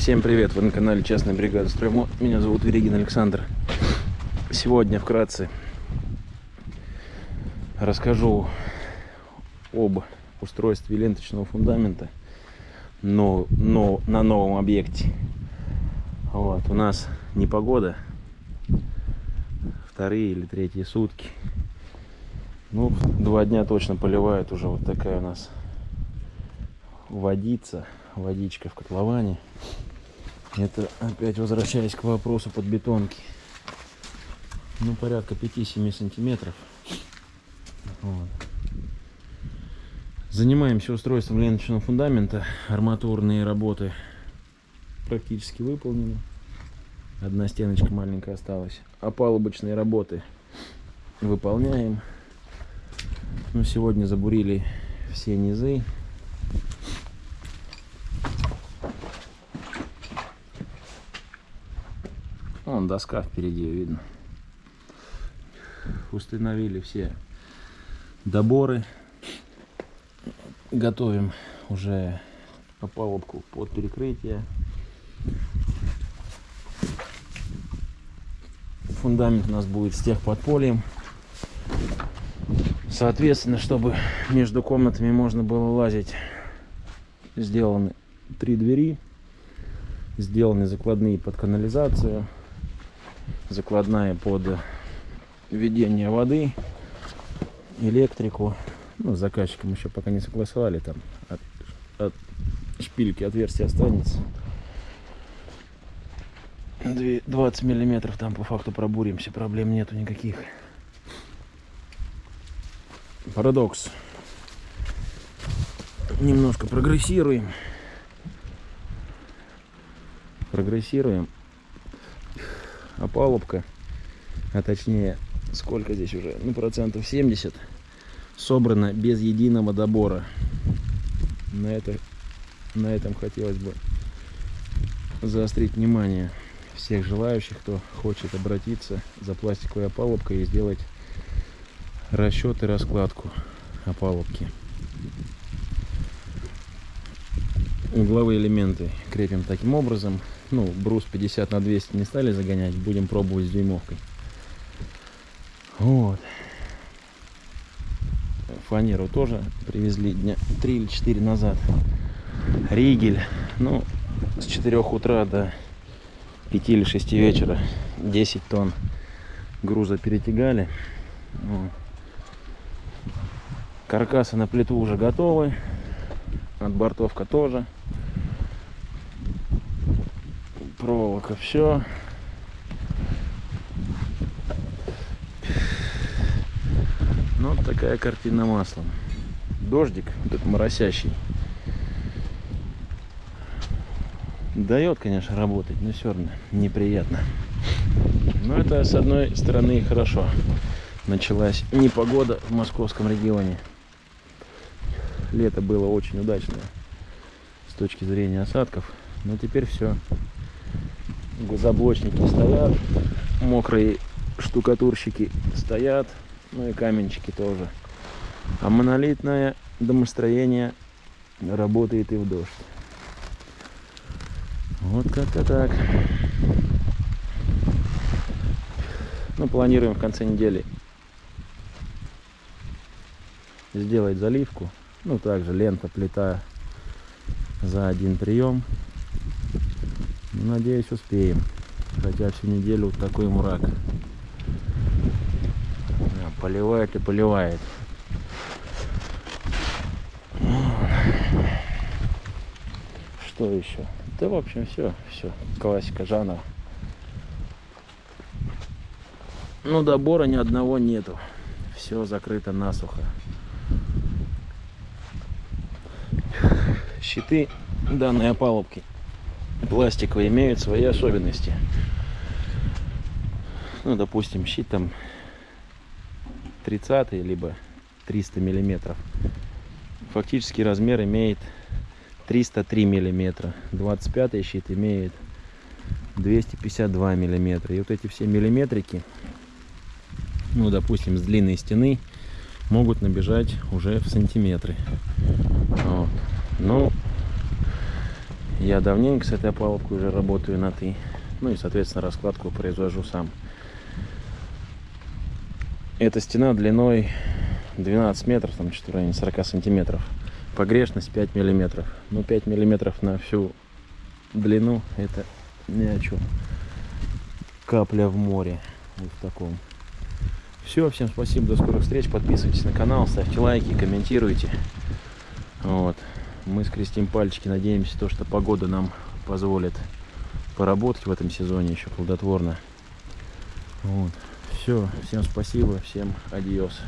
Всем привет! Вы на канале Частная бригада Строймо. Меня зовут Верегин Александр. Сегодня вкратце расскажу об устройстве ленточного фундамента но, но на новом объекте. Вот, у нас непогода. Вторые или третьи сутки. Ну, два дня точно поливает уже вот такая у нас водица, водичка в котловане. Это опять возвращаясь к вопросу подбетонки. Ну, порядка 5-7 сантиметров. Вот. Занимаемся устройством ленточного фундамента. Арматурные работы практически выполнены. Одна стеночка маленькая осталась. Опалубочные работы выполняем. Ну, сегодня забурили все низы. Вон доска впереди видно. Установили все доборы. Готовим уже опалубку под перекрытие. Фундамент у нас будет с техподпольем. Соответственно, чтобы между комнатами можно было лазить, сделаны три двери, сделаны закладные под канализацию, закладная под введение воды, электрику. Ну, с заказчиком еще пока не согласовали, там от, от шпильки отверстие останется. 20 миллиметров там по факту пробуримся, проблем нету никаких. Парадокс. Немножко прогрессируем. Прогрессируем. Опалубка, а точнее, сколько здесь уже? Ну, процентов 70 собрано без единого добора. На, это, на этом хотелось бы заострить внимание всех желающих, кто хочет обратиться за пластиковой опалубкой и сделать расчет и раскладку опалубки. Угловые элементы крепим таким образом. Ну, брус 50 на 200 не стали загонять, будем пробовать с дюймовкой. Вот. Фанеру тоже привезли дня 3 или 4 назад. Ригель. Ну, с 4 утра до 5 или 6 вечера 10 тонн груза перетягали. Вот. Каркасы на плиту уже готовы. Отбортовка тоже. Проволока все. Ну, вот такая картина маслом. Дождик, вот этот моросящий. Дает, конечно, работать, но все равно неприятно. Но это, с одной стороны, хорошо. Началась непогода в московском регионе. Лето было очень удачное с точки зрения осадков. Но теперь все. Заблочники стоят, мокрые штукатурщики стоят, ну и каменчики тоже. А монолитное домостроение работает и в дождь. Вот как-то так. Ну, планируем в конце недели сделать заливку. Ну, также лента, плита за один прием. Надеюсь, успеем. Хотя всю неделю вот такой мрак. Поливает и поливает. Что еще? Да, в общем, все, все. Классика жанра. Ну, добора ни одного нету. Все закрыто насухо. Щиты данной опалубки пластиковые имеют свои особенности. Ну, допустим, щит там 30 либо 300 миллиметров. Фактически размер имеет 303 миллиметра. 25 щит имеет 252 миллиметра. И вот эти все миллиметрики, ну, допустим, с длинной стены, могут набежать уже в сантиметры. Вот. Я давненько с этой опалубкой уже работаю на «ты». Ну и, соответственно, раскладку произвожу сам. Эта стена длиной 12 метров, там что-то в районе 40 сантиметров. Погрешность 5 миллиметров. Ну, 5 миллиметров на всю длину, это ни о чем. Капля в море. Вот в таком. Все, всем спасибо, до скорых встреч. Подписывайтесь на канал, ставьте лайки, комментируйте. Вот. Мы скрестим пальчики, надеемся, то, что погода нам позволит поработать в этом сезоне еще плодотворно. Вот. Все, всем спасибо, всем адиос.